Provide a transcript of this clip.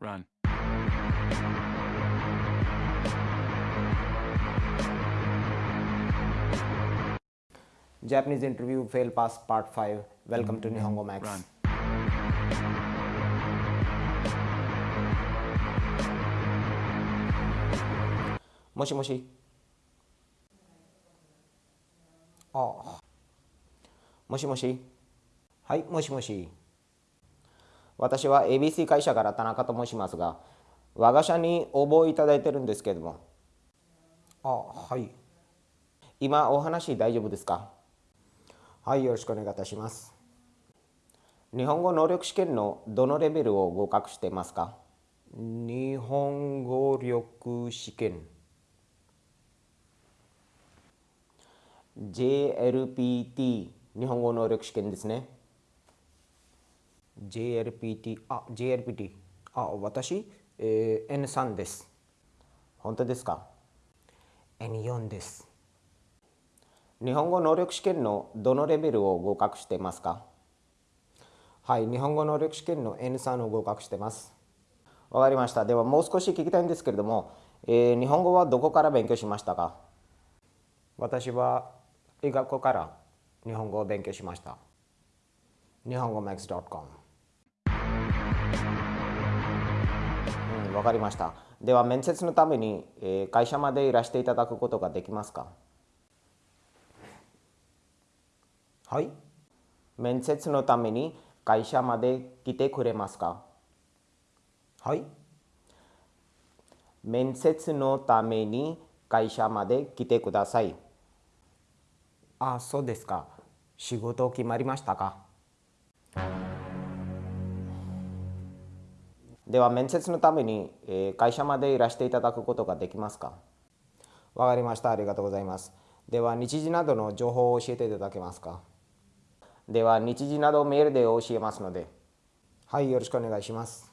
Run. Japanese interview fail pass part 5 welcome to Nihongo Max Run. もしもしあもしもしはいもしもし私は ABC 会社から田中と申しますが我が社に応募いただいてるんですけれども。あはい。今お話大丈夫ですか？はいよろしくお願いいたします。日本語能力試験のどのレベルを合格していますか？日本語力試験。JLPT 日本語能力試験ですね JLPT あ JLPT あ私、えー、N3 です。本当ですか？N4 です。日本語能力試験のどのレベルを合格していますか？はい日本語能力試験の N3 を合格してます。わかりました。ではもう少し聞きたいんですけれども、えー、日本語はどこから勉強しましたか？私は医学校から日本語を勉強しました。日本語 max.com わかりました。では面接のために、え、会社までいらしていただくことができますか？はい。面接のために会社まで来てくれますか？はい。面接のために会社まで来てください。あそうですか。仕事決まりましたか？では面接のために、え、会社までいらしていただくことができますか？わかりました。ありがとうございます。では日時などの情報を教えていただけますか？では日時などメールで教えますので。はいよろしくお願いします。